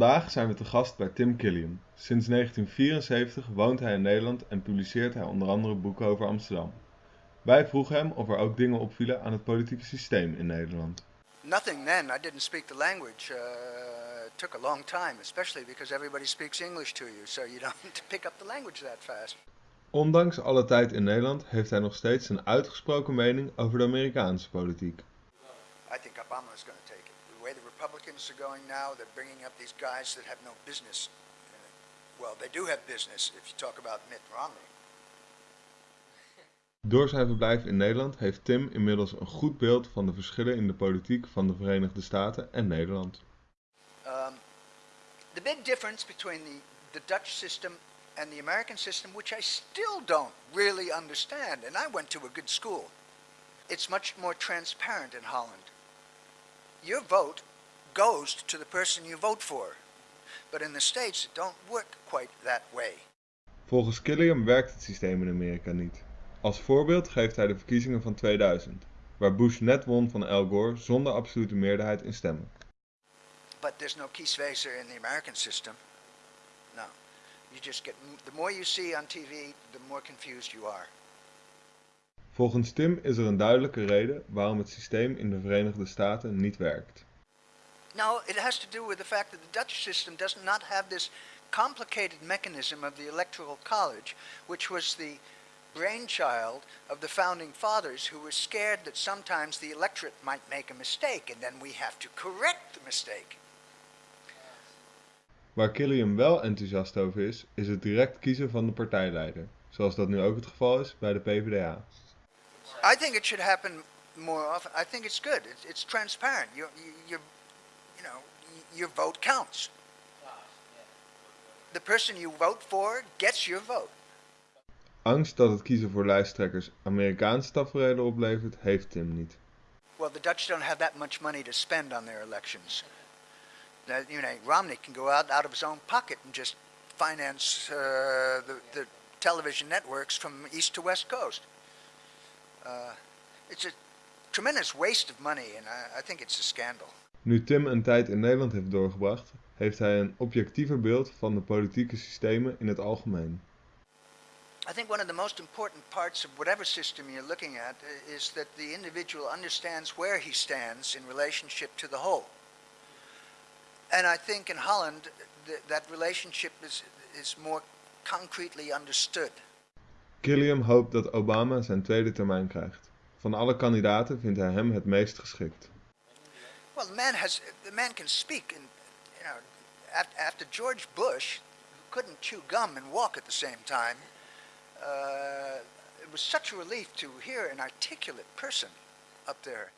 Vandaag zijn we te gast bij Tim Killiam. Sinds 1974 woont hij in Nederland en publiceert hij onder andere boeken over Amsterdam. Wij vroegen hem of er ook dingen opvielen aan het politieke systeem in Nederland. Nothing then. I didn't speak the language. Uh, it took a long time, especially because everybody speaks English to you, so you don't pick up the language that fast. Ondanks alle tijd in Nederland heeft hij nog steeds een uitgesproken mening over de Amerikaanse politiek. I think Obama is going to take Republicans are going now, they're bringing up these guys that have no business. Well, they do have business if you talk about Mitt Romney. Door zijn verblijf in Nederland heeft Tim inmiddels een goed beeld van de verschillen in de politiek van de Verenigde Staten en Nederland. Um, the big difference between the, the Dutch system and the American system, which I still don't really understand, and I went to a good school, it's much more transparent in Holland. Your vote goes to the person you vote for. But in the States, it don't work quite that way. Volgens Killiam werkt het systeem in Amerika niet. Als voorbeeld geeft hij de verkiezingen van 2000, waar Bush net won van Al Gore zonder absolute meerderheid in stemmen. But there's no kieswezer in the American system. No. You just get, the more you see on TV, the more confused you are. Volgens Tim is er een duidelijke reden waarom het systeem in de Verenigde Staten niet werkt. No, it has to do with the fact that the Dutch system does not have this complicated mechanism of the Electoral College, which was the brainchild of the founding fathers who were scared that sometimes the electorate might make a mistake and then we have to correct the mistake. Waar Killiam wel enthousiast over is, is het direct kiezen van de partijleider, zoals dat nu ook het geval is bij de PvdA. I think it should happen more often. I think it's good. It's, it's transparent. You, you, you, you know, your vote counts. The person you vote for gets your vote. Angst dat het kiezen voor lijsttrekkers Amerikaanse tafereelen oplevert, heeft Tim niet. Well, the Dutch don't have that much money to spend on their elections. That, you know, Romney can go out out of his own pocket and just finance uh, the, the television networks from east to west coast. Uh, it's a tremendous waste of money and I, I think it's a scandal. Nu Tim een tijd in Nederland heeft doorgebracht, heeft hij een objectiever beeld van de politieke systemen in het algemeen. I think one of the most important parts of whatever system you're looking at is that the individual understands where he stands in relationship to the whole. And I think in Holland th that relationship is, is more concretely understood. Killiam hoopt dat Obama zijn tweede termijn krijgt. Van alle kandidaten vindt hij hem het meest geschikt. Well, the man has the man can speak, and you know, after George Bush, who couldn't chew gum and walk at the same time, uh, it was such a relief to hear an articulate person up there.